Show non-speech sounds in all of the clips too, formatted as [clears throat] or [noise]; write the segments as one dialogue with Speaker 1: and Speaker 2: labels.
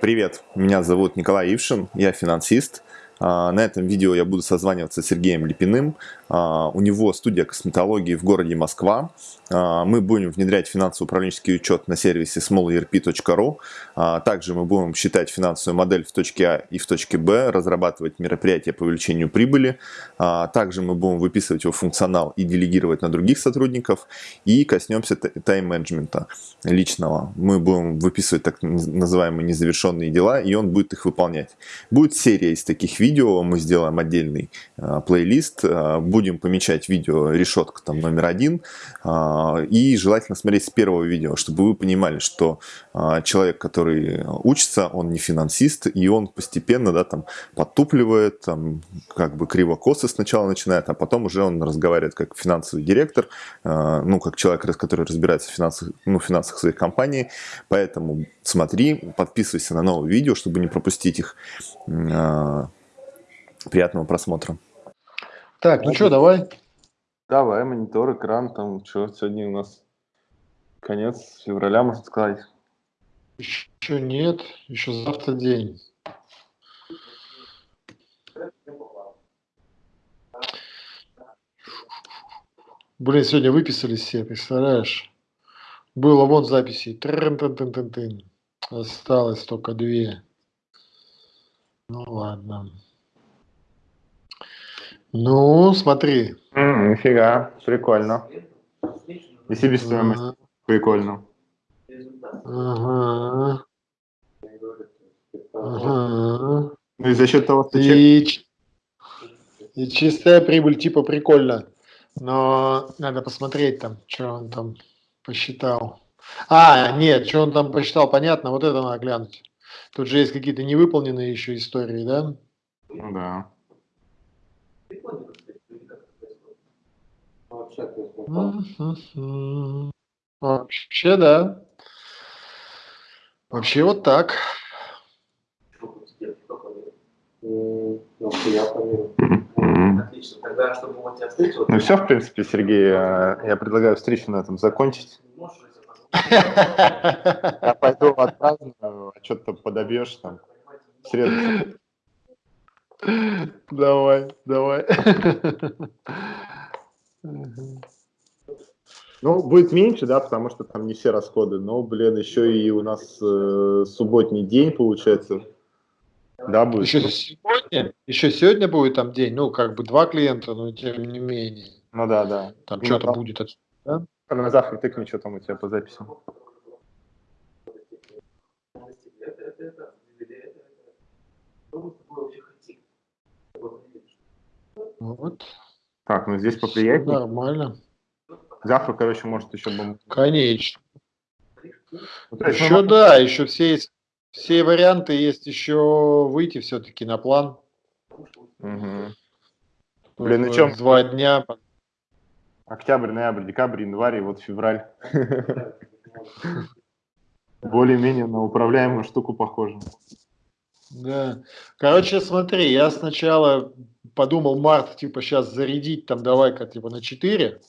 Speaker 1: Привет, меня зовут Николай Ившин, я финансист. А, на этом видео я буду созваниваться с Сергеем Липиным. А, у него студия косметологии в городе Москва. А, мы будем внедрять финансово-управленческий учет на сервисе smallerp.ru. Также мы будем считать финансовую модель в точке А и в точке Б, разрабатывать мероприятия по увеличению прибыли. Также мы будем выписывать его функционал и делегировать на других сотрудников. И коснемся тайм-менеджмента личного. Мы будем выписывать так называемые незавершенные дела, и он будет их выполнять. Будет серия из таких видео видео, мы сделаем отдельный э, плейлист, э, будем помечать видео решетка там номер один, э, и желательно смотреть с первого видео, чтобы вы понимали, что э, человек, который учится, он не финансист, и он постепенно, да, там, подтупливает, там, как бы криво-косо сначала начинает, а потом уже он разговаривает как финансовый директор, э, ну, как человек, который разбирается в финансах, ну, финансах своей компании, поэтому смотри, подписывайся на новые видео, чтобы не пропустить их. Приятного просмотра.
Speaker 2: Так, ну что, давай.
Speaker 3: Давай, монитор, экран, там, что, сегодня у нас конец февраля, можно сказать.
Speaker 2: Еще нет, еще завтра день. Блин, сегодня выписались все, представляешь? Было вон записи. Трын -тын -тын -тын -тын. Осталось только две. Ну ладно. Ну, смотри.
Speaker 3: М, Нифига, прикольно. И себестоимость
Speaker 2: Ага.
Speaker 3: прикольно.
Speaker 2: Ага. Ага.
Speaker 3: Ну и за счет того, что чек...
Speaker 2: И, ч- и чистая прибыль типа прикольно. Но надо посмотреть там, что он там посчитал. А, нет, что он там посчитал, понятно, вот это надо глянуть. Тут же есть какие-то невыполненные еще истории, да?
Speaker 3: Ну да.
Speaker 2: Вообще, да. Вообще вот так.
Speaker 3: М.
Speaker 4: Отлично. Тогда, чтобы вот тебя встретил,
Speaker 3: Ну все, в принципе, Сергей, э, я предлагаю встречу на этом закончить. Я пойду отпраздную, а что-то подобьешь там. В среду.
Speaker 2: Давай, давай.
Speaker 3: Ну, будет меньше, да, потому что там не все расходы, но, блин, еще и у нас э, субботний день, получается. Да, будет.
Speaker 2: Еще сегодня, еще сегодня будет там день, ну, как бы два клиента, но тем не менее.
Speaker 3: Ну да, да.
Speaker 2: Там
Speaker 3: Ну,
Speaker 2: что-то
Speaker 3: да.
Speaker 2: будет. от- да?
Speaker 3: На завтра тыкни, что там у тебя по записям.
Speaker 2: Вот.
Speaker 3: Так, ну здесь поприятнее.
Speaker 2: Нормально.
Speaker 3: Завтра, короче, может еще бомб.
Speaker 2: Конечно.
Speaker 3: Мы
Speaker 2: Еще
Speaker 3: можем-
Speaker 2: да, еще все есть, все варианты есть еще выйти все-таки на план.
Speaker 3: Мгм. Блин, ну
Speaker 2: Вот
Speaker 3: чё?
Speaker 2: Два дня.
Speaker 3: Октябрь, ноябрь, декабрь, январь и вот февраль. Более-менее на управляемую штуку похоже.
Speaker 2: Да. Короче, смотри, я сначала подумал март, типа, сейчас зарядить там, давай-ка, типа, на 4,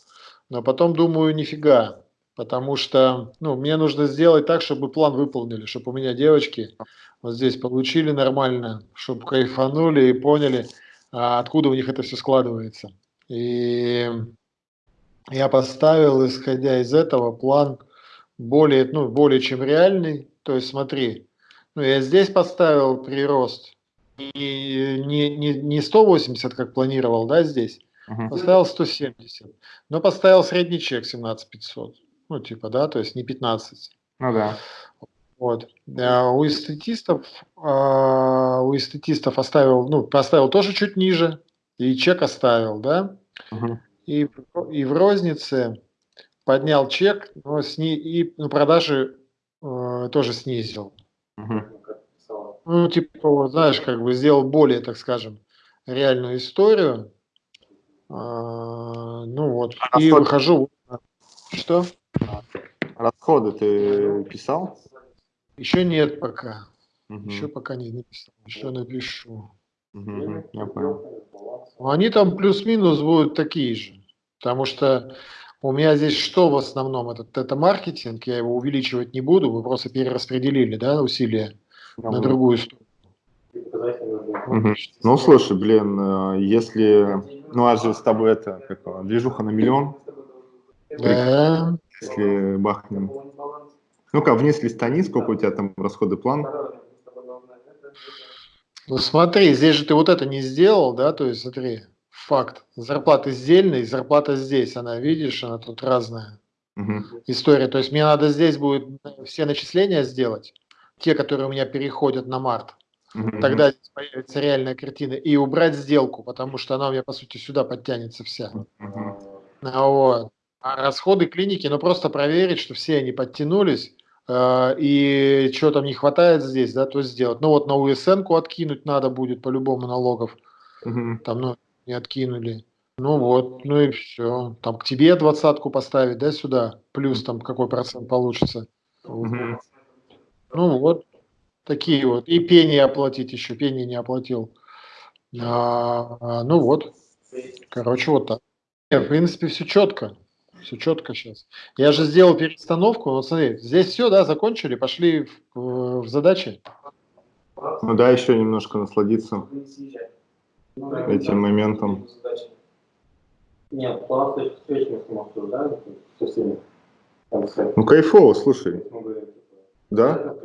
Speaker 2: но потом думаю, нифига, потому что, ну, мне нужно сделать так, чтобы план выполнили, чтобы у меня девочки вот здесь получили нормально, чтобы кайфанули и поняли, а, откуда у них это все складывается. И я поставил, исходя из этого, план более, ну, более чем реальный. То есть смотри, ну, я здесь поставил прирост не, не, не 180, как планировал, да, здесь,
Speaker 3: Мгм.
Speaker 2: поставил 170, но поставил средний чек 17 500. Ну, типа, да, то есть не 15.
Speaker 3: Ну да.
Speaker 2: Вот. А у эстетистов, а, у эстетистов оставил, ну, поставил тоже чуть ниже, и чек оставил, да,
Speaker 3: Мгм.
Speaker 2: и, и в рознице поднял чек, но сни, и ну, продажи э, тоже снизил.
Speaker 3: Мгм.
Speaker 2: Ну, типа, вот, знаешь, как бы сделал более, так скажем, реальную историю. А, ну вот,
Speaker 3: А
Speaker 2: и выхожу. Что?
Speaker 3: Расходы ты писал?
Speaker 2: Еще нет пока.
Speaker 3: Мгм.
Speaker 2: Еще пока не написал. Еще напишу.
Speaker 3: Мгм. Я понял.
Speaker 2: Ну, Они там плюс-минус будут такие же. Потому что у меня здесь что в основном? Это, это маркетинг, я его увеличивать не буду, вы просто перераспределили да, усилия на другую сторону.
Speaker 3: Ну, слушай, блин, э, если... Ну, а же с тобой это, как движуха на миллион,
Speaker 2: Да.
Speaker 3: если бахнем. Ну-ка, вниз листани, сколько у тебя там расходы план?
Speaker 2: Ну смотри, здесь же ты вот это не сделал, да, то есть смотри, факт, зарплата сдельная и зарплата здесь, она, видишь, она тут разная
Speaker 3: Мгм.
Speaker 2: история, то есть мне надо здесь будет все начисления сделать, те, которые у меня переходят на март,
Speaker 3: Мгм.
Speaker 2: тогда здесь появится реальная картина, и убрать сделку, потому что она у меня, по сути, сюда подтянется вся. А Вот. А расходы клиники, ну просто проверить, что все они подтянулись, э, и что там не хватает здесь, да, то сделать. Ну вот на УСН-ку откинуть надо будет по-любому налогов,
Speaker 3: Мгм.
Speaker 2: там, ну, не откинули. Ну вот, ну и все. Там к тебе двадцатку поставить, да, сюда, плюс там какой процент получится.
Speaker 3: Мгм.
Speaker 2: Ну вот, такие вот. И пени оплатить еще, пени не оплатил. А, а, ну вот, короче, вот так. Не, в принципе, все четко. Все четко сейчас. Я же сделал перестановку. Вот смотри, здесь все, да, закончили, пошли в, в задачи.
Speaker 3: Ну да, еще немножко насладиться этим моментом.
Speaker 4: Нет, план встречи мы обсуждали со всеми. С-
Speaker 3: Ну, кайфово, слушай,
Speaker 4: типа,
Speaker 3: да?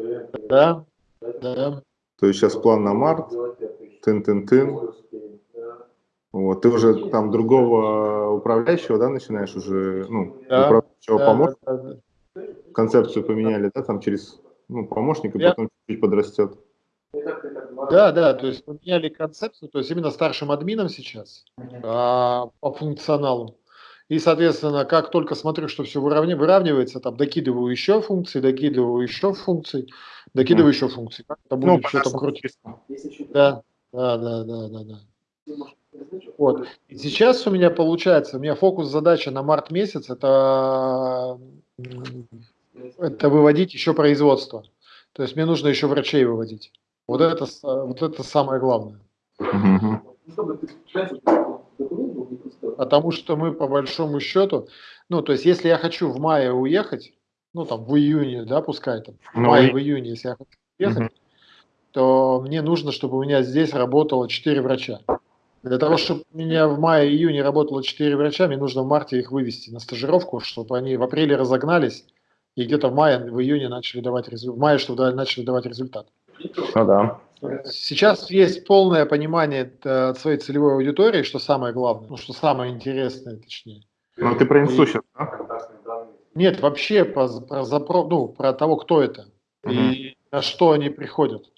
Speaker 2: Да, да.
Speaker 3: То есть сейчас план на март, тын-тын-тын. Вот, ты уже там другого управляющего, да, начинаешь уже, ну,
Speaker 2: Да,
Speaker 3: управляющего
Speaker 2: да,
Speaker 3: помощника,
Speaker 2: да, да,
Speaker 3: концепцию поменяли, да, там через, ну, помощника,
Speaker 2: Я-
Speaker 3: потом чуть-чуть подрастет.
Speaker 2: Да, да, то есть поменяли концепцию, то есть именно старшим админом сейчас а, по функционалу. И, соответственно, как только смотрю, что все выравни- выравнивается, там докидываю еще функции, докидываю еще функций, докидываю еще функций. Как это
Speaker 3: Ну,
Speaker 2: будет что там
Speaker 3: понятно.
Speaker 2: крутить? Да, да, да, да, да, да. Вот. И сейчас у меня получается, у меня фокус задача на март месяц это, это выводить еще производство. То есть мне нужно еще врачей выводить. Вот это, вот это самое главное. Потому что мы по большому счету, ну, то есть, если я хочу в мае уехать, ну, там, в июне, да, пускай там, в
Speaker 3: Ну,
Speaker 2: мае,
Speaker 3: и-
Speaker 2: в июне, если я хочу уехать,
Speaker 3: Мгм.
Speaker 2: то мне нужно, чтобы у меня здесь работало 4 врача. Для того, чтобы у меня в мае-июне работало 4 врача, мне нужно в марте их вывести на стажировку, чтобы они в апреле разогнались, и где-то в мае, в июне начали давать результат, в мае, чтобы начали давать результат.
Speaker 3: Ну да.
Speaker 2: Сейчас есть полное понимание э, от своей целевой аудитории, что самое главное, ну, что самое интересное, точнее.
Speaker 3: Ну, ты про инсту сейчас, да?
Speaker 2: Нет, вообще про, про, запро- ну, про того, кто это и на что они приходят.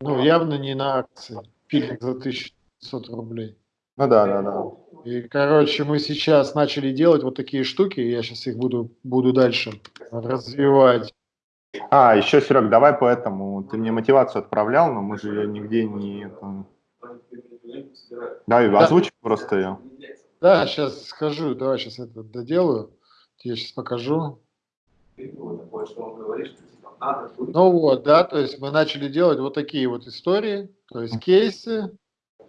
Speaker 2: Ну, явно не на акции. Пилинг за 1500 рублей.
Speaker 3: Ну да, да, да.
Speaker 2: И, короче, мы сейчас начали делать вот такие штуки, я сейчас их буду, буду дальше развивать.
Speaker 3: А, еще, Серег, давай по этому. Ты мне мотивацию отправлял, но мы же ее нигде не... Да, и озвучь просто ее.
Speaker 2: Да, сейчас скажу, давай сейчас это доделаю. Я сейчас покажу. Ну вот, да, то есть мы начали делать вот такие вот истории, то есть кейсы,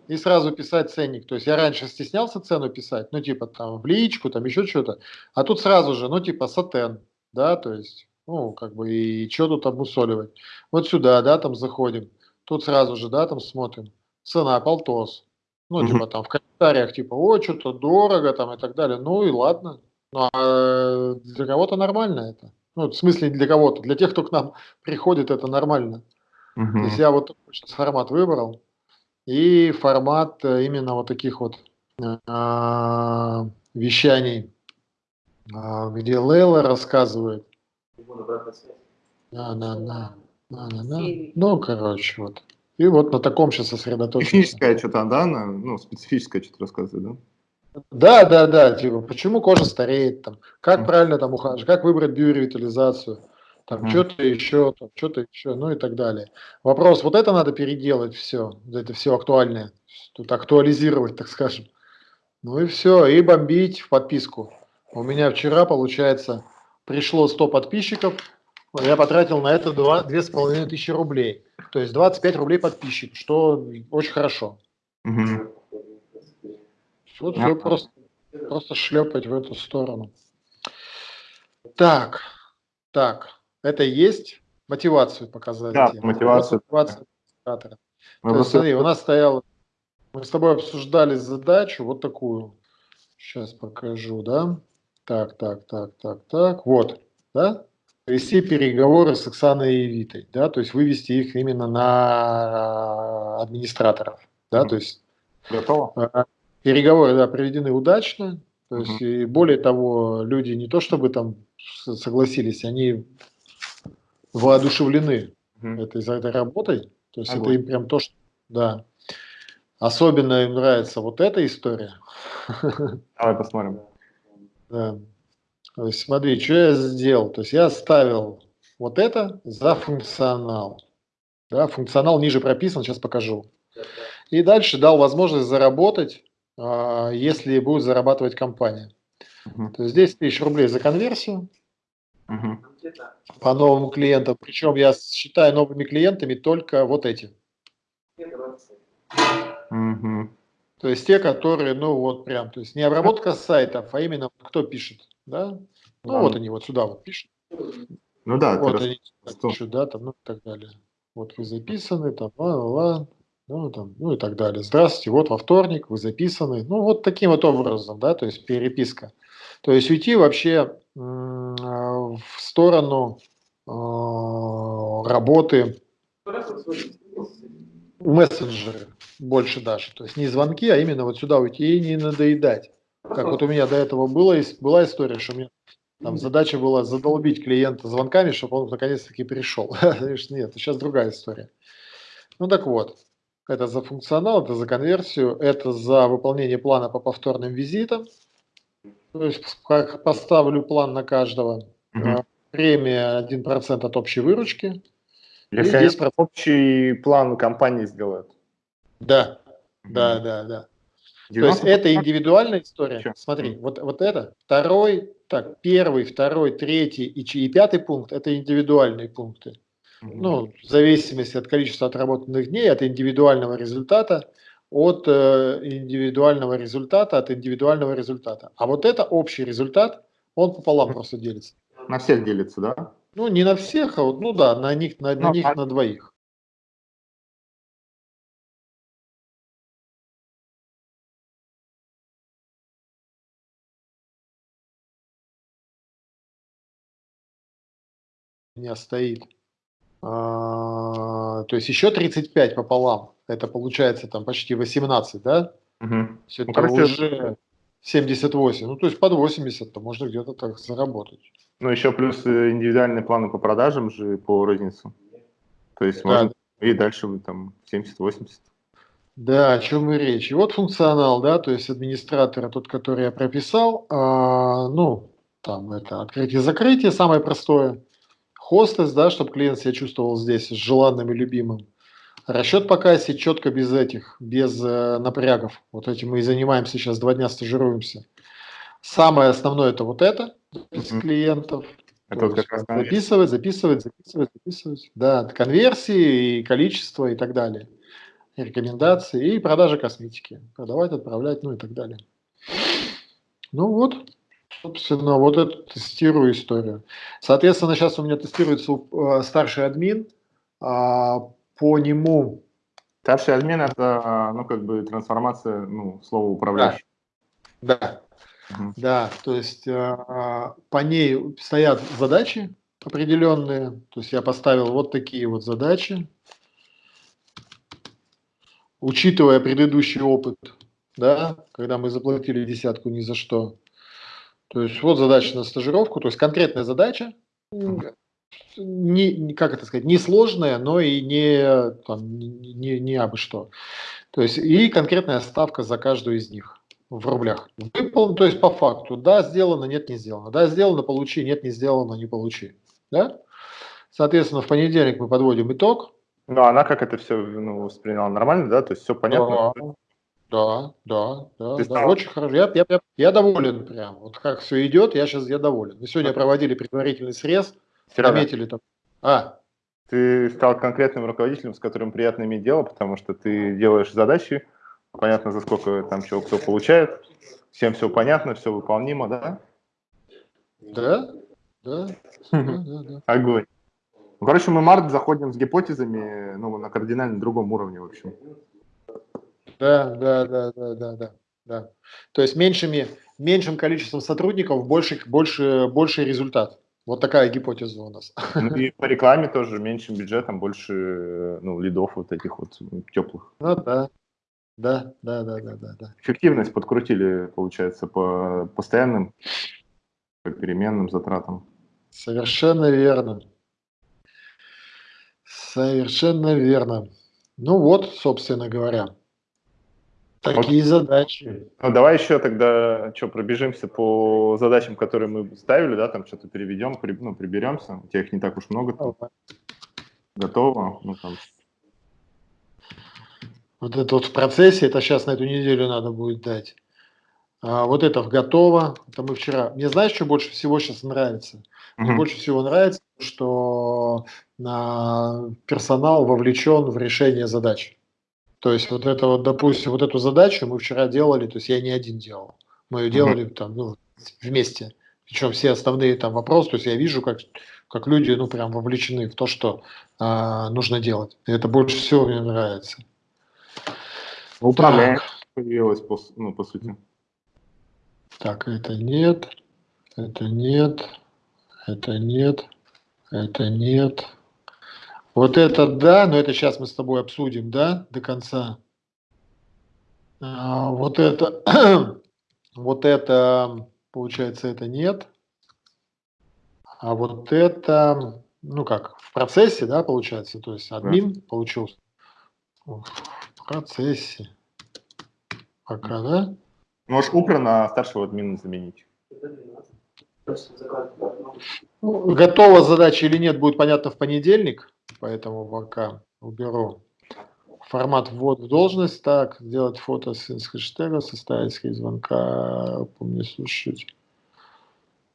Speaker 2: и сразу писать ценник. То есть я раньше стеснялся цену писать, ну типа там в личку, там еще что-то, а тут сразу же, ну типа сатен, да, то есть, ну как бы и что тут обмусоливать. Вот сюда, да, там заходим, тут сразу же, да, там смотрим, цена полтос. Ну,
Speaker 3: Мгм.
Speaker 2: типа там в комментариях, типа, о, что-то дорого там и так далее. Ну и ладно. Ну, а для кого-то нормально это. Ну, в смысле для кого-то. Для тех, кто к нам [laughs] приходит, это нормально. То
Speaker 3: Мгм.
Speaker 2: есть я вот сейчас формат выбрал. И формат э, именно вот таких вот а, вещаний, а, где Лейла рассказывает. Да, да, да. Да, да, да. Ну, короче, вот. И вот на таком сейчас сосредоточимся.
Speaker 3: Техническое что-то, да? на- Ну, специфическое что-то рассказывает, да?
Speaker 2: Да, да, да, типа, почему кожа стареет, там, как
Speaker 3: Мгм.
Speaker 2: правильно там ухаживать, как выбрать биоревитализацию, там,
Speaker 3: Мгм.
Speaker 2: что-то еще, там, что-то еще, ну и так далее. Вопрос, вот это надо переделать все, это все актуальное, тут актуализировать, так скажем. Ну и все, и бомбить в подписку. У меня вчера, получается, пришло 100 подписчиков, я потратил на это два- две с половиной тысячи рублей. То есть 25 рублей подписчик, что очень хорошо. Вот
Speaker 3: Ага.
Speaker 2: все просто, просто шлепать в эту сторону. Так, так, это есть. мотивацию показать.
Speaker 3: Да,
Speaker 2: тему.
Speaker 3: мотивацию.
Speaker 2: Мотивация администратора.
Speaker 3: Мы просто-
Speaker 2: смотри, у нас стояла, мы с тобой обсуждали задачу вот такую. Сейчас покажу, да? Так, так, так, так, так. Вот, да? Вести переговоры с Оксаной и Витой, да, то есть вывести их именно на администраторов, да, то есть
Speaker 3: Готово?
Speaker 2: а, Переговоры, да, проведены удачно. То есть, и более того, люди не то чтобы там согласились, они воодушевлены этой, за этой работой. То есть, это
Speaker 3: Огонь.
Speaker 2: им прям то, что, да. Особенно им нравится вот эта история.
Speaker 3: Давай посмотрим.
Speaker 2: Да. То есть, смотри, что я сделал. То есть, я ставил вот это за функционал. Да, функционал ниже прописан, сейчас покажу. И дальше дал возможность заработать, а, если будет зарабатывать компания.
Speaker 3: Мгм.
Speaker 2: То есть 10 тысяч рублей за конверсию
Speaker 3: Мгм.
Speaker 2: по новым клиентам. Причем я считаю новыми клиентами только вот эти.
Speaker 3: Мгм.
Speaker 2: То есть те, которые, ну вот прям, то есть не обработка сайтов, а именно кто пишет, да? Ну
Speaker 3: Да.
Speaker 2: вот они вот сюда вот пишут,
Speaker 3: Ну да,
Speaker 2: вот они пишут, да, там, ну и так далее. Вот вы записаны, там, ла, ла, ла, ну, там, ну и так далее. Здравствуйте, вот во вторник вы записаны. Ну вот таким вот образом, да, то есть переписка. То есть уйти вообще в сторону а, работы мессенджеры больше даже. То есть не звонки, а именно вот сюда уйти и не надоедать. Как вот у меня до этого было, была история, что у меня там задача была задолбить клиента звонками, чтобы он наконец-таки пришел. [laughs] Нет, сейчас другая история. Ну так вот, это за функционал, это за конверсию, это за выполнение плана по повторным визитам. То есть как поставлю план на каждого. А, Премия 1% от общей выручки.
Speaker 3: Если
Speaker 2: И
Speaker 3: они
Speaker 2: 10%.
Speaker 3: общий план компании сделают.
Speaker 2: Да, да, да, да. То
Speaker 3: 90%?
Speaker 2: есть это индивидуальная история.
Speaker 3: Чё?
Speaker 2: Смотри, вот, вот это, второй, так, первый, второй, третий и, и пятый пункт – это индивидуальные пункты.
Speaker 3: Мгм.
Speaker 2: Ну, в зависимости от количества отработанных дней, от индивидуального результата, от э, индивидуального результата, от индивидуального результата. А вот это общий результат, он пополам просто делится.
Speaker 3: На всех делится, да?
Speaker 2: Ну, не на всех, а вот, ну да, на них, на, на
Speaker 3: Ну,
Speaker 2: них,
Speaker 3: а-
Speaker 2: на двоих. У меня стоит. А, то есть еще 35 пополам. Это получается там почти 18, да?
Speaker 3: Мгм.
Speaker 2: То есть это
Speaker 3: короче,
Speaker 2: уже 78. Ну, то есть под 80 то можно где-то так заработать.
Speaker 3: Ну, еще плюс э, индивидуальные планы по продажам же по розницу. То есть
Speaker 2: Да,
Speaker 3: можно и дальше там 70-80.
Speaker 2: Да, о чем и речь. И вот функционал, да, то есть администратора, тот, который я прописал, а, ну, там это открытие-закрытие, самое простое. Хостес, да, чтобы клиент себя чувствовал здесь желанным и любимым. Расчет по кассе четко без этих, без э, напрягов. Вот этим мы и занимаемся сейчас, два дня стажируемся. Самое основное это вот это, без
Speaker 3: Мгм.
Speaker 2: клиентов.
Speaker 3: Это
Speaker 2: То
Speaker 3: вот как раз
Speaker 2: записывать, записывать, записывать, записывать. Да, конверсии, и количество и так далее. И рекомендации, и продажа косметики. Продавать, отправлять, ну и так далее. Ну вот, собственно, вот эту тестирую историю. Соответственно, сейчас у меня тестируется э, старший админ. а, По нему
Speaker 3: Старший админ это, ну, как бы трансформация, ну, слова управляющий.
Speaker 2: Да,
Speaker 3: Мгм.
Speaker 2: да, то есть э, по ней стоят задачи определенные, то есть я поставил вот такие вот задачи, учитывая предыдущий опыт, да, когда мы заплатили десятку ни за что. То есть вот задача на стажировку, то есть конкретная задача, не, как это сказать, не сложная, но и не, там, не, не, абы что. То есть и конкретная ставка за каждую из них в рублях. Выполнено, то есть по факту, да, сделано, нет, не сделано. Да, сделано, получи, нет, не сделано, не получи. Да? Соответственно, в понедельник мы подводим итог.
Speaker 3: Ну, она как это все ну, восприняла нормально, да? То есть все понятно?
Speaker 2: Да, да, да,
Speaker 3: Ты
Speaker 2: да,
Speaker 3: стал-
Speaker 2: очень хорошо. Я, я, я, я доволен прям. Вот как все идет, я сейчас я доволен. Мы сегодня проводили предварительный срез,
Speaker 3: Серега,
Speaker 2: наметили там. А,
Speaker 3: ты стал конкретным руководителем, с которым приятно иметь дело, потому что ты делаешь задачи, понятно, за сколько там чего кто получает, всем все понятно, все выполнимо, да?
Speaker 2: да, да, да, да, да.
Speaker 3: Огонь. Ну, короче, мы март заходим с гипотезами, ну, на кардинально другом уровне, в общем.
Speaker 2: Да, да, да, да, да, да. да. То есть меньшими, меньшим количеством сотрудников больше, больше, больше результат. Вот такая гипотеза у нас.
Speaker 3: Ну и по рекламе тоже меньшим бюджетом, больше ну, лидов вот этих вот теплых.
Speaker 2: Ну да, да, да, да, да, да. да.
Speaker 3: Эффективность подкрутили, получается, по постоянным, по переменным затратам.
Speaker 2: Совершенно верно. Совершенно верно. Ну вот, собственно говоря. Такие вот. задачи.
Speaker 3: Ну, давай еще тогда что, пробежимся по задачам, которые мы ставили, да, там что-то переведем, при, ну, приберемся. У тебя их не так уж много. Там. Готово. Ну, там.
Speaker 2: Вот это вот в процессе, это сейчас на эту неделю надо будет дать. А вот это в готово. Это мы вчера. Мне знаешь, что больше всего сейчас нравится? Мне больше всего нравится, что а, персонал вовлечен в решение задач. То есть вот это вот, допустим, вот эту задачу мы вчера делали, то есть я не один делал, мы ее делали там ну, вместе. Причем все основные там вопросы, то есть я вижу, как, как люди ну прям вовлечены в то, что а, нужно делать. И это больше всего мне нравится.
Speaker 3: Управление появилось, по, ну, по сути.
Speaker 2: Так, это нет, это нет, это нет, это нет. Вот это да, но это сейчас мы с тобой обсудим, да, до конца. А, вот это, [clears throat] вот это, получается, это нет. А вот это, ну как, в процессе, да, получается, то есть админ да. получился. В процессе. Пока, да?
Speaker 3: Можешь упра на старшего админа заменить.
Speaker 2: Ну, готова задача или нет, будет понятно в понедельник поэтому пока уберу формат ввод в должность, так, сделать фото с, хэштега, составить скрипт звонка, помню слушать.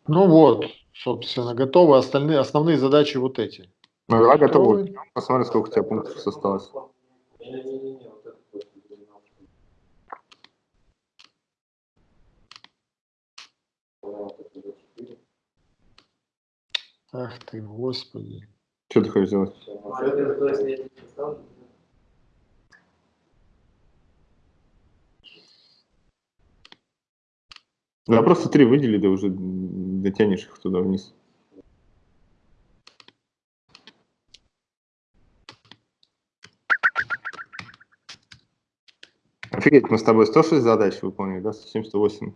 Speaker 2: Ну вот, собственно, готовы. Остальные, основные задачи вот эти.
Speaker 3: Ну, давай готовы. Посмотрим, сколько у тебя пунктов осталось.
Speaker 2: Ах ты, господи.
Speaker 3: Что ты хочешь сделать? Да просто три выдели, да уже дотянешь их туда вниз. Офигеть, мы с тобой 106 задач выполнили, да, 178.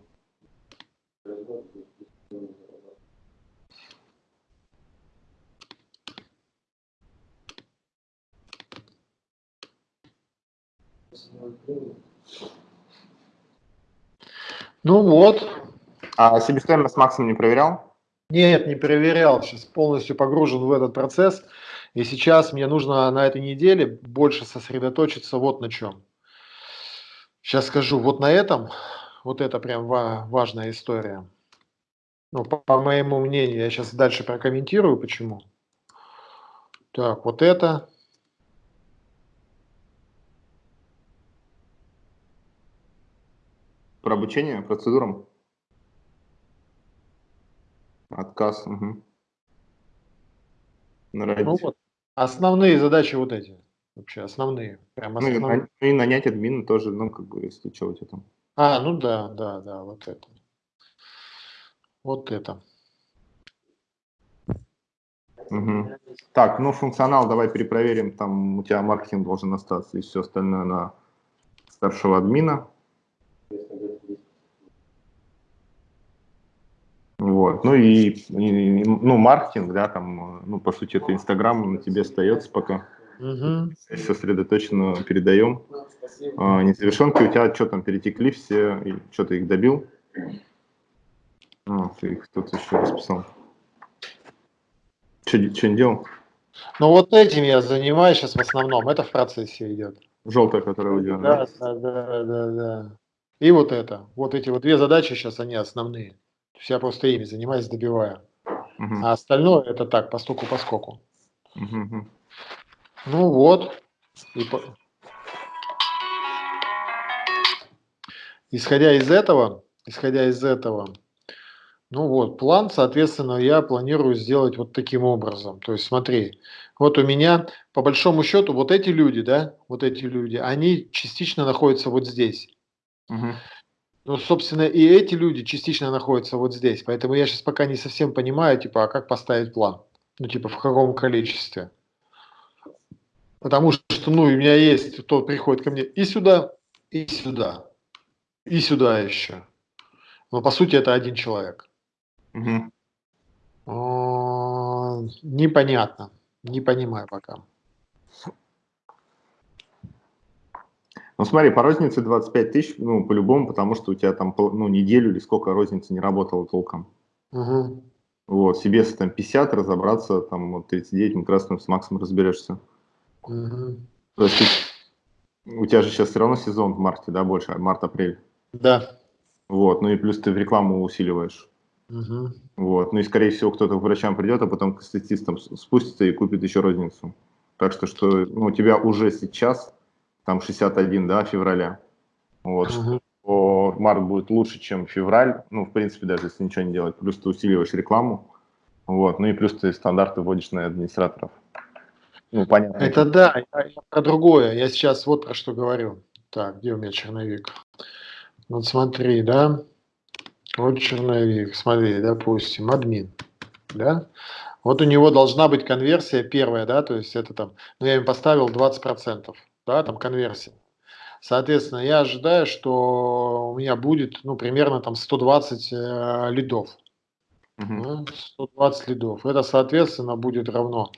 Speaker 2: Ну вот.
Speaker 3: А себестоимость максимум не проверял?
Speaker 2: Нет, не проверял. Сейчас полностью погружен в этот процесс. И сейчас мне нужно на этой неделе больше сосредоточиться вот на чем. Сейчас скажу, вот на этом, вот это прям важная история. Ну, по, по моему мнению, я сейчас дальше прокомментирую, почему. Так, вот это,
Speaker 3: Про обучение процедурам? Отказ. Угу.
Speaker 2: Ну вот. Основные задачи вот эти. Вообще основные. Прям основные.
Speaker 3: Ну, и, и нанять админа тоже, ну, как бы, если что у тебя там.
Speaker 2: А, ну да, да, да, вот это. Вот это.
Speaker 3: Угу. Так, ну функционал давай перепроверим. Там у тебя маркетинг должен остаться и все остальное на старшего админа. Вот. Ну и, и ну, маркетинг, да, там, ну, по сути, это Инстаграм на тебе остается пока. Угу. Сосредоточенно передаем. А, незавершенки у тебя что там, перетекли все, и что ты их добил? А, ты их кто-то еще расписал. Что, не делал?
Speaker 2: Ну вот этим я занимаюсь сейчас в основном, это в процессе идет.
Speaker 3: Желтая, которая у тебя,
Speaker 2: да? Да, да, да, да. И вот это, вот эти вот две задачи сейчас, они основные есть я просто ими занимаюсь, добиваю. Угу. А остальное это так, по стуку, по скоку. Угу. Ну вот. И по... Исходя из этого, исходя из этого, Ну вот, план, соответственно, я планирую сделать вот таким образом. То есть смотри, вот у меня, по большому счету, вот эти люди, да, вот эти люди, они частично находятся вот здесь.
Speaker 3: Угу.
Speaker 2: Ну, собственно, и эти люди частично находятся вот здесь. Поэтому я сейчас пока не совсем понимаю, типа, а как поставить план? Ну, типа, в каком количестве? Потому что, ну, у меня есть, кто приходит ко мне и сюда, и сюда, и сюда еще. Но, по сути, это один человек.
Speaker 3: Угу.
Speaker 2: Непонятно. Не понимаю пока.
Speaker 3: Ну смотри, по рознице 25 тысяч, ну по-любому, потому что у тебя там ну, неделю или сколько розницы не работала толком.
Speaker 2: Угу.
Speaker 3: Вот, себе там 50, разобраться, там вот 39, мы красным с Максом разберешься.
Speaker 2: Угу.
Speaker 3: То есть у тебя же сейчас все равно сезон в марте, да, больше, март-апрель.
Speaker 2: Да.
Speaker 3: Вот, ну и плюс ты в рекламу усиливаешь.
Speaker 2: Угу.
Speaker 3: Вот. Ну и, скорее всего, кто-то к врачам придет, а потом к статистам спустится и купит еще розницу. Так что, что ну, у тебя уже сейчас, там 61, да, февраля. Вот, угу. что март будет лучше, чем февраль. Ну, в принципе, даже если ничего не делать. Плюс ты усиливаешь рекламу. Вот. Ну и плюс ты стандарты вводишь на администраторов.
Speaker 2: Ну, понятно. Это да, я, я про другое. Я сейчас вот про что говорю. Так, где у меня черновик? Вот смотри, да. Вот черновик, смотри, допустим, админ, да, вот у него должна быть конверсия первая, да, то есть это там, ну я им поставил 20%, да, там конверсия. Соответственно, я ожидаю, что у меня будет, ну, примерно там 120 э, лидов. Угу. 120 лидов. Это, соответственно, будет равно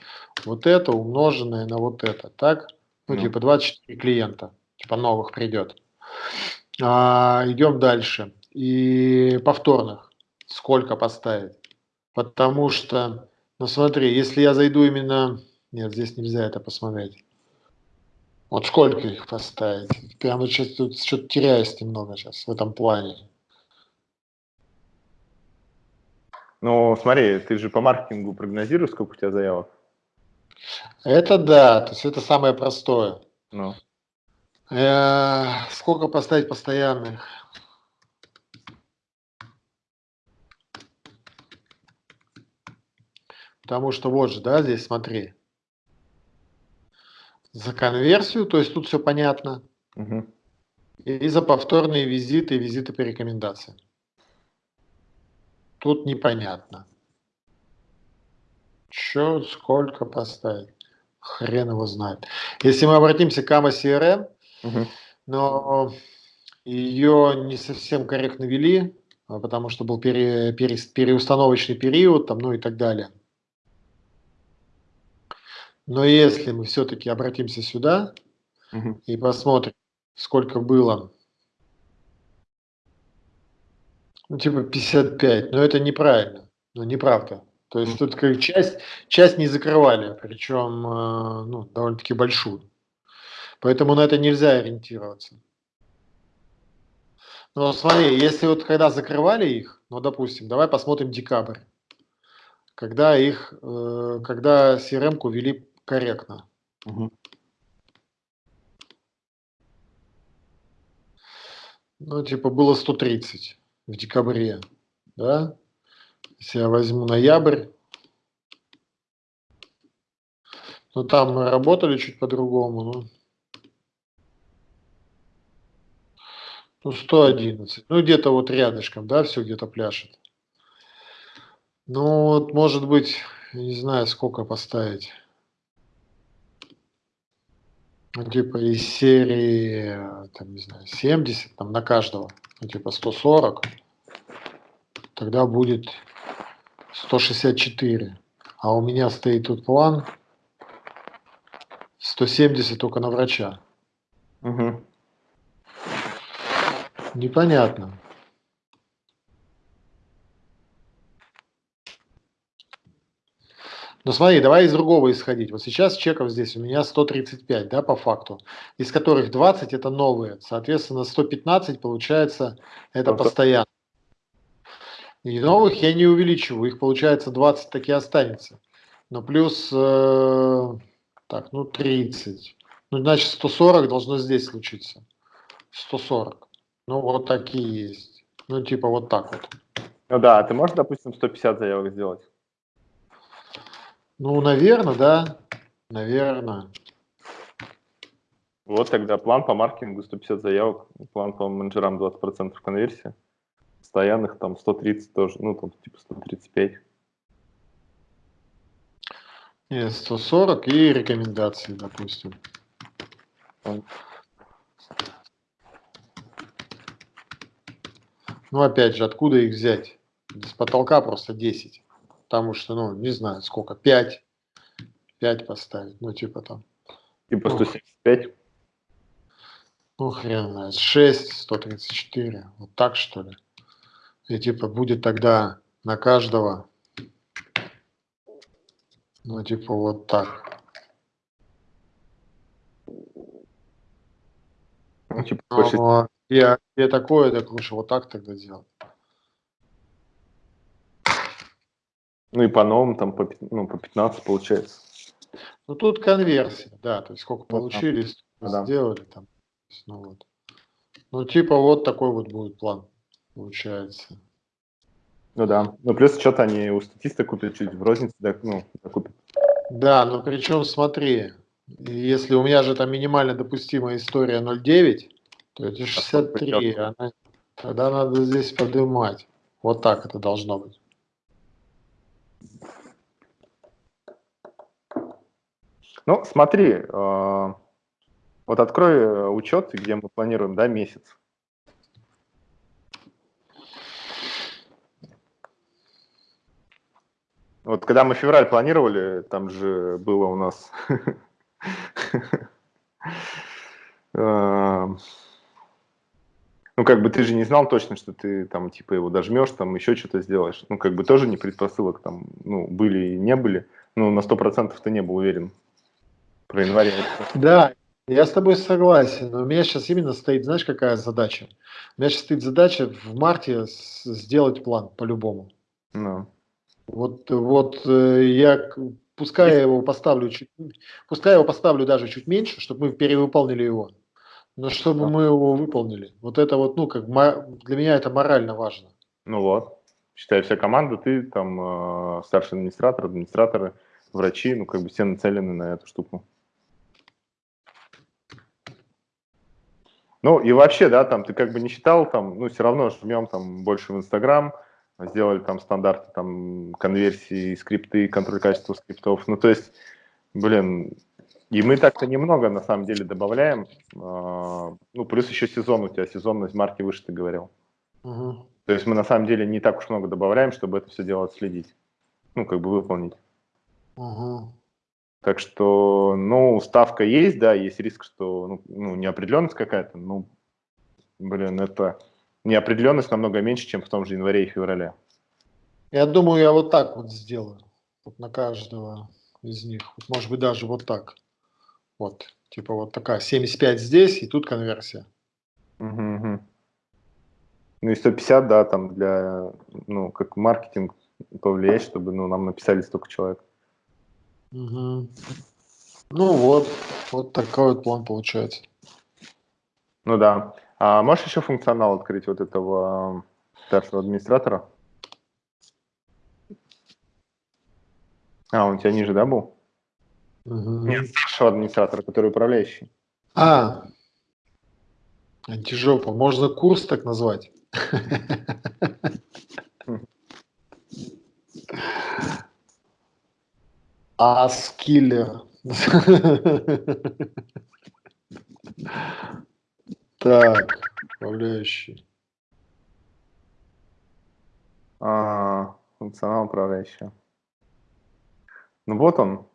Speaker 2: вот это умноженное на вот это, так? Ну, ну. типа 24 клиента, типа новых придет. А, идем дальше и повторных сколько поставить. Потому что, ну смотри, если я зайду именно... Нет, здесь нельзя это посмотреть. Вот сколько их поставить? Прямо сейчас тут что-то теряюсь немного сейчас в этом плане.
Speaker 3: Ну, смотри, ты же по маркетингу прогнозируешь, сколько у тебя заявок?
Speaker 2: Это да, то есть это самое простое.
Speaker 3: Ну.
Speaker 2: Э, сколько поставить постоянных? Потому что вот же, да, здесь смотри. За конверсию, то есть тут все понятно.
Speaker 3: Угу.
Speaker 2: И за повторные визиты визиты по рекомендациям. Тут непонятно. Че, сколько поставить? Хрен его знает. Если мы обратимся к AMA CRM, угу. но ее не совсем корректно вели, а потому что был пере, пере, переустановочный период, там, ну и так далее. Но если мы все-таки обратимся сюда угу. и посмотрим, сколько было, ну, типа 55, но это неправильно, ну, неправда. То есть тут как часть, часть не закрывали, причем э, ну, довольно-таки большую. Поэтому на это нельзя ориентироваться. Но смотри, если вот когда закрывали их, ну, допустим, давай посмотрим декабрь, когда их, э, когда CRM-ку ввели корректно. Угу. Ну, типа было 130 в декабре, да? Если я возьму ноябрь, ну там мы работали чуть по-другому, ну, ну 111, ну где-то вот рядышком, да, все где-то пляшет. Ну вот, может быть, не знаю, сколько поставить. Ну, типа из серии, там, не знаю, 70, там, на каждого, ну, типа 140, тогда будет 164. А у меня стоит тут план 170 только на врача.
Speaker 3: Угу.
Speaker 2: Непонятно. Но смотри, давай из другого исходить. Вот сейчас чеков здесь у меня 135, да, по факту, из которых 20 это новые. Соответственно, 115 получается это постоянно. И новых я не увеличиваю, их получается 20 таки останется. Но плюс, э, так, ну 30. Ну, значит, 140 должно здесь случиться. 140. Ну, вот такие есть. Ну, типа вот так вот.
Speaker 3: Ну да, а ты можешь, допустим, 150 заявок сделать?
Speaker 2: Ну, наверное, да. Наверное.
Speaker 3: Вот тогда план по маркетингу 150 заявок, план по менеджерам 20% конверсии, постоянных там 130 тоже, ну там типа 135.
Speaker 2: Нет, 140 и рекомендации, допустим. Ну, опять же, откуда их взять? С потолка просто 10. Потому что, ну, не знаю, сколько, 5. 5 поставить, ну, типа там.
Speaker 3: Типа 175?
Speaker 2: Ну, хрен знает. 6, 134. Вот так, что ли? И типа будет тогда на каждого, ну, типа вот так.
Speaker 3: Ну, типа,
Speaker 2: Ну, я, я такое, так лучше вот так тогда делать.
Speaker 3: Ну и по новым там по, ну, по 15 получается.
Speaker 2: Ну, тут конверсия, да, то есть сколько
Speaker 3: Ну,
Speaker 2: получили,
Speaker 3: Ну да.
Speaker 2: сделали там. Ну, вот. ну, типа вот такой вот будет план, получается.
Speaker 3: Ну да. Ну плюс что-то они у статиста купят чуть в рознице, да, ну, купят.
Speaker 2: Да, но причем смотри, если у меня же там минимально допустимая история 0,9, то это 63, она- тогда надо здесь поднимать. Вот так это должно быть.
Speaker 3: Ну, смотри, э, вот открой э, учет, где мы планируем, да, месяц. Вот когда мы февраль планировали, там же было у нас... [laughs] э, Ну, как бы ты же не знал точно, что ты там, типа, его дожмешь, там еще что-то сделаешь. Ну, как бы тоже не предпосылок там, ну, были и не были. Ну, на сто процентов ты не был уверен про январь.
Speaker 2: Да, я с тобой согласен, но у меня сейчас именно стоит, знаешь, какая задача? У меня сейчас стоит задача в марте сделать план по-любому.
Speaker 3: Ну,
Speaker 2: Вот, вот э, я, пускай я его поставлю чуть, пускай я его поставлю даже чуть меньше, чтобы мы перевыполнили его, но чтобы
Speaker 3: Да.
Speaker 2: мы его выполнили. Вот это вот, ну, как для меня это морально важно.
Speaker 3: ну вот. Считай, вся команда, ты там э, старший администратор, администраторы, врачи, ну, как бы все нацелены на эту штуку. Ну, и вообще, да, там, ты как бы не считал, там, ну, все равно жмем там больше в Инстаграм, сделали там стандарты, там, конверсии, скрипты, контроль качества скриптов. Ну, то есть, блин, и мы так-то немного, на самом деле, добавляем. А, Ну, плюс еще сезон у тебя, сезонность марки выше, ты говорил.
Speaker 2: Мгм.
Speaker 3: То есть мы на самом деле не так уж много добавляем, чтобы это все дело отследить. Ну, как бы выполнить.
Speaker 2: Мгм.
Speaker 3: Так что, ну, ставка есть, да, есть риск, что ну, ну, неопределенность какая-то, ну, блин, это неопределенность намного меньше, чем в том же январе и феврале.
Speaker 2: Я думаю, я вот так вот сделаю. Вот на каждого из них. Вот, может быть, даже вот так. Вот. Типа вот такая 75 здесь, и тут конверсия.
Speaker 3: Мгм, мгм. Ну и 150, да, там для, ну, как маркетинг повлиять, чтобы, ну, нам написали столько человек.
Speaker 2: Мгм. Ну вот, вот такой вот план получается.
Speaker 3: Ну да. А можешь еще функционал открыть вот этого э, старшего администратора? А, он у тебя ниже, да, был?
Speaker 2: Мгм.
Speaker 3: Нет, старшего администратора, который управляющий.
Speaker 2: А, антижопа. Можно курс так назвать. [laughs] Аскиллер. Так, управляющий.
Speaker 3: А, функционал управляющего. Ну вот он.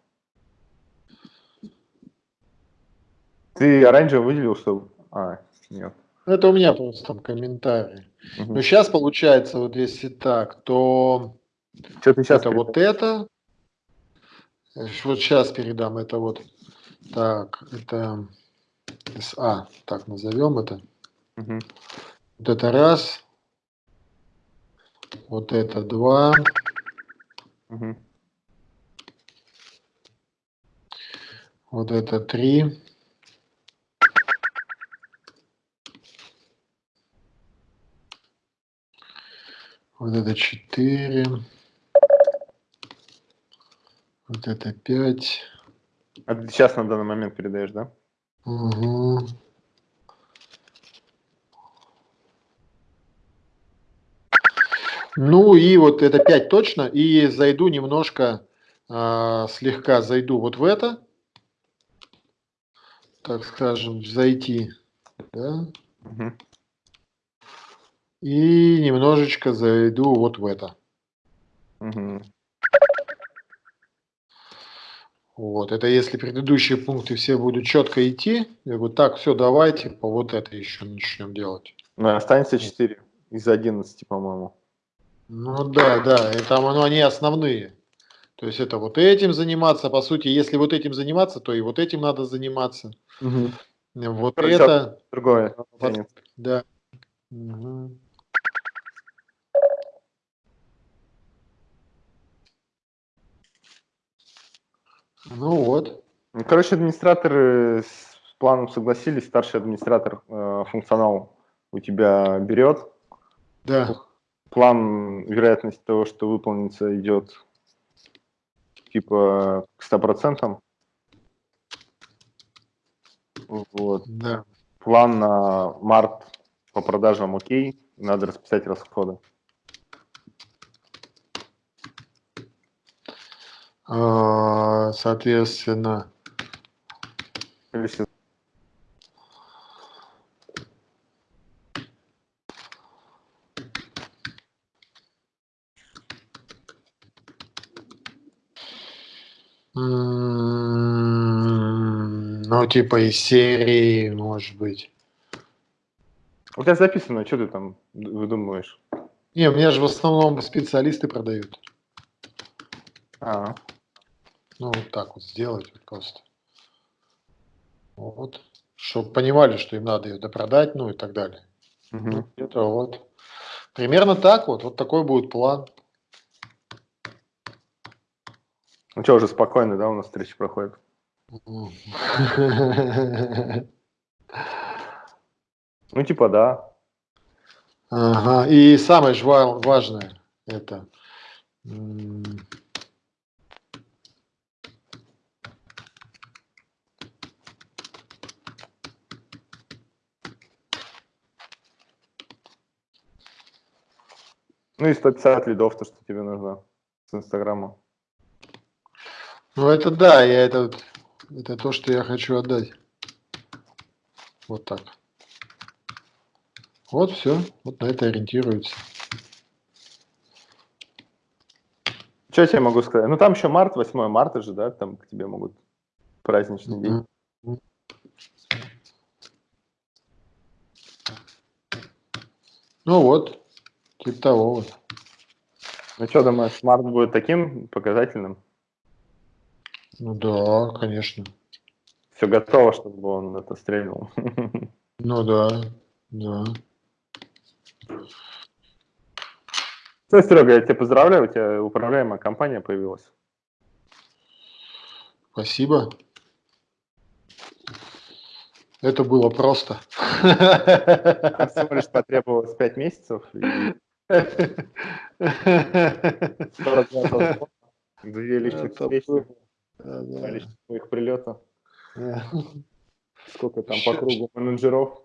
Speaker 3: Ты оранжево выделил, что... А, нет.
Speaker 2: Это у меня просто там комментарии.
Speaker 3: Мгм.
Speaker 2: Ну, сейчас получается, вот если так, то
Speaker 3: Что ты сейчас...
Speaker 2: это вот это. Вот сейчас передам это вот. Так, это СА, так назовем это.
Speaker 3: Мгм.
Speaker 2: Вот это раз. Вот это два.
Speaker 3: Мгм.
Speaker 2: Вот это три. Вот это 4. Вот это 5.
Speaker 3: А ты сейчас на данный момент передаешь, да?
Speaker 2: Угу. Ну и вот это 5 точно. И зайду немножко, э, слегка зайду вот в это. Так скажем, зайти. Да?
Speaker 3: Угу.
Speaker 2: И немножечко зайду вот в это.
Speaker 3: Угу.
Speaker 2: Вот, это если предыдущие пункты все будут четко идти, я говорю, так, все, давайте по вот это еще начнем делать.
Speaker 3: Ну, останется 4 из 11, по-моему.
Speaker 2: Ну да, да, и там ну, они основные. То есть это вот этим заниматься, по сути, если вот этим заниматься, то и вот этим надо заниматься.
Speaker 3: Угу.
Speaker 2: Вот
Speaker 3: Короче,
Speaker 2: это,
Speaker 3: Другое.
Speaker 2: Вот. да. Мгм. Ну вот.
Speaker 3: Ну, Короче, администраторы с планом согласились, старший администратор э, функционал у тебя берет.
Speaker 2: Да.
Speaker 3: План, вероятность того, что выполнится, идет типа к 100%. Вот.
Speaker 2: Да.
Speaker 3: План на март по продажам окей, надо расписать расходы.
Speaker 2: Соответственно,
Speaker 3: Или се-
Speaker 2: м, ну, типа из серии, может быть.
Speaker 3: У тебя записано, что ты там выдумываешь?
Speaker 2: Не, у меня же в основном специалисты продают.
Speaker 3: А,
Speaker 2: Ну, вот так вот сделать вот просто. Вот. Чтобы понимали, что им надо ее допродать, ну и так далее. Ну, где-то вот. Примерно так вот. Вот такой будет план.
Speaker 3: Ну что, уже спокойно, да, у нас встреча проходит? Ну, типа, да.
Speaker 2: Ага. И самое же ва- важное это
Speaker 3: Ну и 150 лидов, то, что тебе нужно с Инстаграма.
Speaker 2: Ну это да, я это, это то, что я хочу отдать. Вот так. Вот все, вот на это ориентируется.
Speaker 3: Что я тебе могу сказать? Ну, там еще март, 8 марта же, да, там к тебе могут праздничный день.
Speaker 2: Мгм. Ну вот, вот.
Speaker 3: Ну что, думаешь, март будет таким показательным?
Speaker 2: Ну да, конечно.
Speaker 3: Все готово, чтобы он это стрельнул. [laughs]
Speaker 2: Ну да, да.
Speaker 3: Все, Серега, я тебя поздравляю, у тебя управляемая компания появилась.
Speaker 2: Спасибо. Это было просто.
Speaker 3: Всего лишь потребовалось 5 месяцев и 40 звонков, две
Speaker 2: Это
Speaker 3: встречи, прилета, сколько там по кругу менеджеров.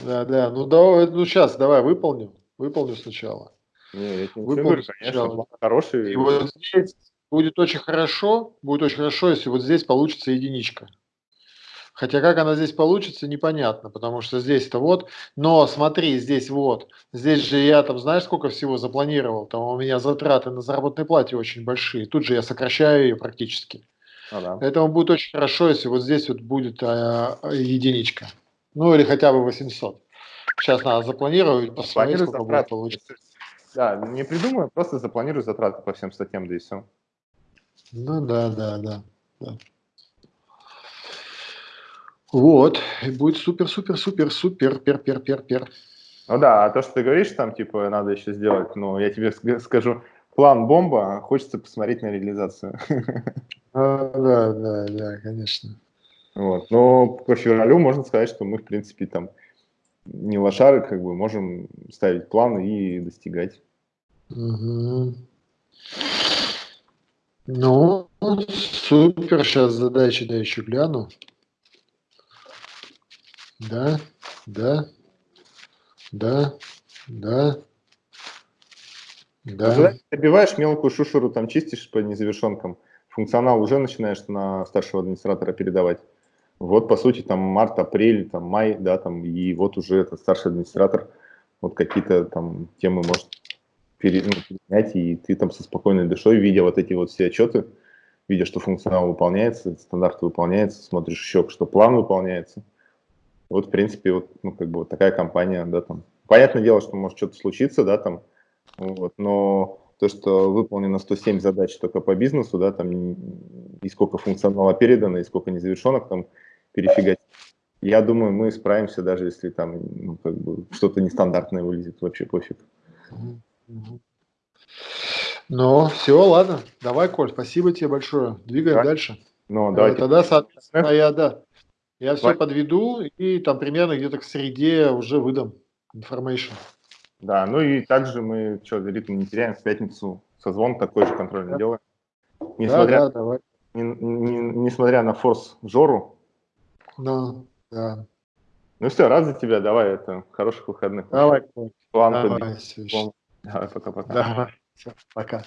Speaker 2: Да, да. Ну давай, ну сейчас давай выполним. Выполню сначала.
Speaker 3: Не, я тебе
Speaker 2: Выполнить
Speaker 3: ничего говорю, конечно, хороший.
Speaker 2: И вот здесь будет очень хорошо, будет очень хорошо, если вот здесь получится единичка. Хотя как она здесь получится, непонятно, потому что здесь-то вот, но смотри, здесь вот, здесь же я там, знаешь, сколько всего запланировал, там у меня затраты на заработной плате очень большие, тут же я сокращаю ее практически.
Speaker 3: Ну да.
Speaker 2: Поэтому будет очень хорошо, если вот здесь вот будет а, единичка, ну или хотя бы 800. Сейчас надо запланировать, посмотреть, сколько будет
Speaker 3: затраты.
Speaker 2: получиться.
Speaker 3: Да, не придумаю, просто запланирую затраты по всем статьям, да и все.
Speaker 2: Ну да, да, да. да. Вот, и будет супер, супер, супер, супер, пер, пер, пер, пер.
Speaker 3: Ну да, а то, что ты говоришь, там, типа, надо еще сделать, ну, я тебе ск- скажу, план бомба, хочется посмотреть на реализацию.
Speaker 2: А, да, да, да, конечно.
Speaker 3: Вот. Но по февралю можно сказать, что мы, в принципе, там не лошары, как бы можем ставить планы и достигать.
Speaker 2: Угу. Ну, супер, сейчас задачи, да, еще гляну. Да, да, да, да,
Speaker 3: да. Когда добиваешь мелкую шушеру, там чистишь по незавершенкам, функционал уже начинаешь на старшего администратора передавать. Вот, по сути, там март, апрель, там май, да, там, и вот уже этот старший администратор вот какие-то там темы может перенять, и ты там со спокойной душой, видя вот эти вот все отчеты, видя, что функционал выполняется, стандарт выполняется, смотришь еще, что план выполняется. Вот, в принципе, вот, ну, как бы вот такая компания, да, там. Понятное дело, что может что-то случиться, да, там, вот, но то, что выполнено 107 задач только по бизнесу, да, там, и сколько функционала передано, и сколько незавершенных там перефигать. Я думаю, мы справимся, даже если там ну, как бы что-то нестандартное вылезет, вообще пофиг.
Speaker 2: Ну, все, ладно. Давай, Коль, спасибо тебе большое. Двигаем да. дальше.
Speaker 3: Ну, э, давайте.
Speaker 2: Тогда, соответственно, я, да, я все подведу и там примерно где-то к среде уже выдам information.
Speaker 3: Да, ну и также мы, что, ритм не теряем, в пятницу созвон такой же контрольный да. делаем. Несмотря, да, да, давай. Не, не, несмотря на форс Жору.
Speaker 2: Ну, да.
Speaker 3: Ну все, рад за тебя, давай, это хороших выходных.
Speaker 2: Давай,
Speaker 3: План давай, Давай, пока-пока.
Speaker 2: Давай, все, пока.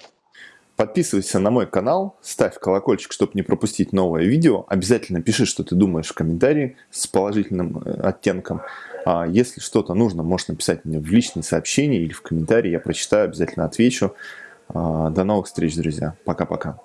Speaker 1: Подписывайся на мой канал, ставь колокольчик, чтобы не пропустить новое видео. Обязательно пиши, что ты думаешь в комментарии с положительным э, оттенком. А если что-то нужно, можешь написать мне в личные сообщения или в комментарии. Я прочитаю, обязательно отвечу. А, до новых встреч, друзья. Пока-пока.